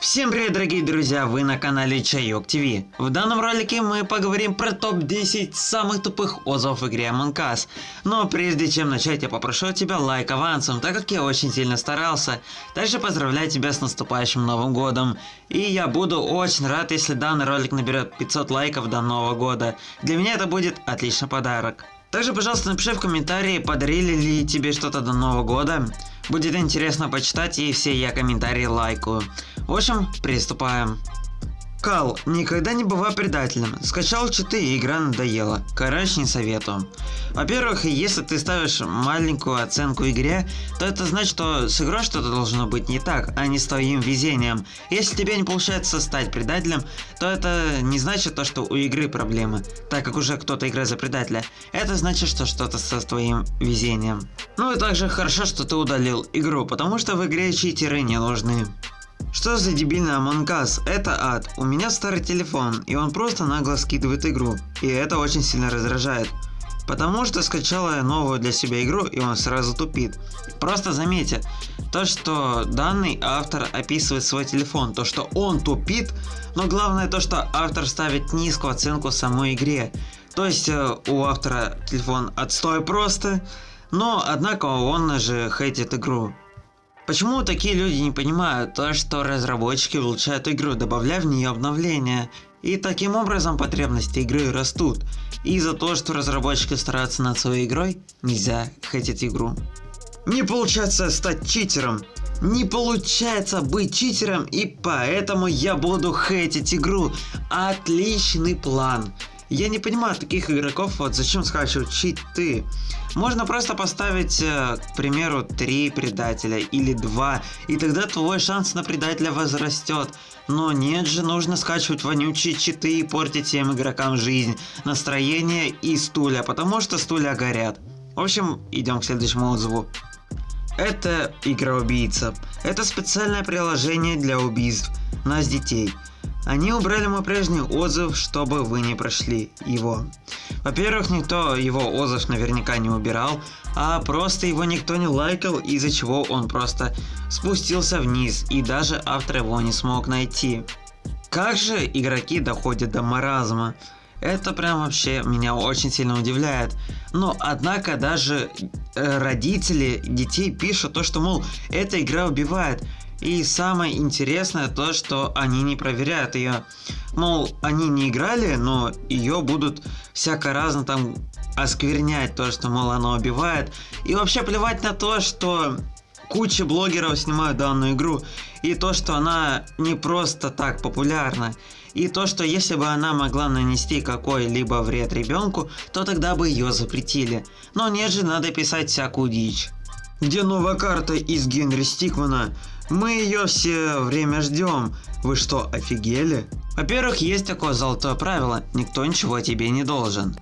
Всем привет, дорогие друзья, вы на канале Чайок ТВ. В данном ролике мы поговорим про топ-10 самых тупых отзывов в игре Among Us. Но прежде чем начать, я попрошу тебя лайк авансом, так как я очень сильно старался. Также поздравляю тебя с наступающим Новым Годом. И я буду очень рад, если данный ролик наберет 500 лайков до Нового Года. Для меня это будет отличный подарок. Также, пожалуйста, напиши в комментарии, подарили ли тебе что-то до Нового Года. Будет интересно почитать и все я комментарии лайкаю. В общем, приступаем. Кал, никогда не бывай предателем. Скачал читы и игра надоела. Короче, не советую. Во-первых, если ты ставишь маленькую оценку игре, то это значит, что с игрой что-то должно быть не так, а не с твоим везением. Если тебе не получается стать предателем, то это не значит то, что у игры проблемы, так как уже кто-то играет за предателя. Это значит, что что-то со твоим везением. Ну и также хорошо, что ты удалил игру, потому что в игре читеры не нужны. Что за дебильный Among Us? Это ад. У меня старый телефон, и он просто нагло скидывает игру. И это очень сильно раздражает. Потому что скачала я новую для себя игру, и он сразу тупит. Просто заметьте, то что данный автор описывает свой телефон, то что он тупит, но главное то, что автор ставит низкую оценку самой игре. То есть э, у автора телефон отстой просто, но однако он же хейтит игру. Почему такие люди не понимают то, что разработчики улучшают игру, добавляя в нее обновления? И таким образом потребности игры растут. И за то, что разработчики стараются над своей игрой, нельзя хотеть игру. Не получается стать читером. Не получается быть читером и поэтому я буду хейтить игру. Отличный план. Я не понимаю таких игроков, вот зачем скачивать читы. Можно просто поставить, э, к примеру, 3 предателя или 2, и тогда твой шанс на предателя возрастет. Но нет же, нужно скачивать вонючие читы и портить всем игрокам жизнь, настроение и стулья, потому что стулья горят. В общем, идем к следующему отзыву. Это игра-убийца. Это специальное приложение для убийств нас детей. Они убрали мой прежний отзыв, чтобы вы не прошли его. Во-первых, никто его отзыв наверняка не убирал, а просто его никто не лайкал, из-за чего он просто спустился вниз, и даже автор его не смог найти. Как же игроки доходят до маразма? Это прям вообще меня очень сильно удивляет. Но однако даже э, родители детей пишут то, что мол, эта игра убивает. И самое интересное то, что они не проверяют ее. Мол, они не играли, но ее будут всяко разно там осквернять, то, что, мол, она убивает. И вообще плевать на то, что куча блогеров снимают данную игру. И то, что она не просто так популярна. И то, что если бы она могла нанести какой-либо вред ребенку, то тогда бы ее запретили. Но нет же, надо писать всякую дичь. Где новая карта из Генри Стикмана? Мы ее все время ждем. Вы что, офигели? Во-первых, есть такое золотое правило, никто ничего тебе не должен.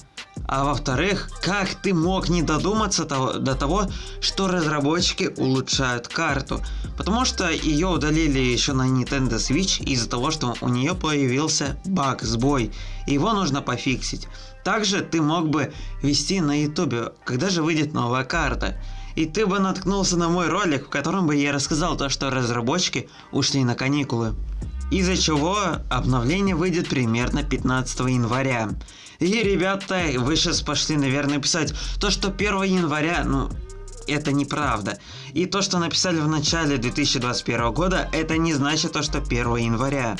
А во-вторых, как ты мог не додуматься того, до того, что разработчики улучшают карту? Потому что ее удалили еще на Nintendo Switch из-за того, что у нее появился баг, сбой. И его нужно пофиксить. Также ты мог бы вести на YouTube, когда же выйдет новая карта и ты бы наткнулся на мой ролик, в котором бы я рассказал то, что разработчики ушли на каникулы. Из-за чего обновление выйдет примерно 15 января. И ребята, вы сейчас пошли, наверное, писать то, что 1 января, ну, это неправда. И то, что написали в начале 2021 года, это не значит то, что 1 января.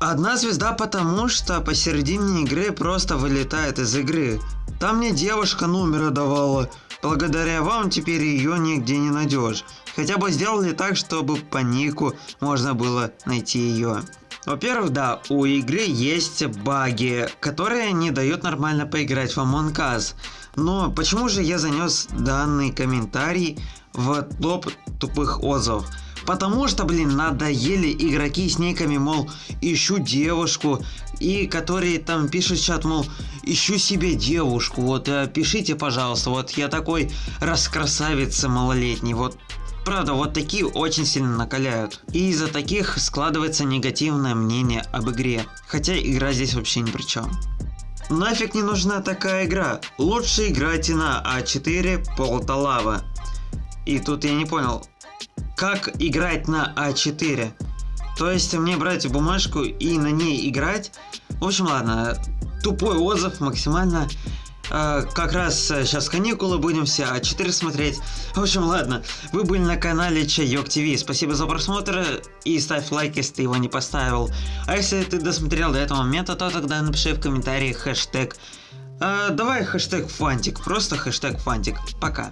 Одна звезда потому, что посередине игры просто вылетает из игры. Там мне девушка номера давала. Благодаря вам теперь ее нигде не найдешь. Хотя бы сделали так, чтобы по нику можно было найти ее. Во-первых, да, у игры есть баги, которые не дают нормально поиграть в Among Us. Но почему же я занес данный комментарий в топ тупых отзывов? Потому что, блин, надоели игроки с никами, мол, ищу девушку, и которые там пишут чат, мол, ищу себе девушку, вот, э, пишите, пожалуйста, вот я такой раскрасавица малолетний, вот Правда, вот такие очень сильно накаляют. И из-за таких складывается негативное мнение об игре. Хотя игра здесь вообще ни при чем. Нафиг не нужна такая игра. Лучше играйте на А4 Полталава. И тут я не понял, как играть на А4? То есть мне брать бумажку и на ней играть? В общем, ладно, тупой отзыв максимально. Э, как раз сейчас каникулы будем все А4 смотреть. В общем, ладно, вы были на канале Чайок ТВ. Спасибо за просмотр и ставь лайк, если ты его не поставил. А если ты досмотрел до этого момента, то тогда напиши в комментарии хэштег. Э, давай хэштег фантик, просто хэштег фантик. Пока.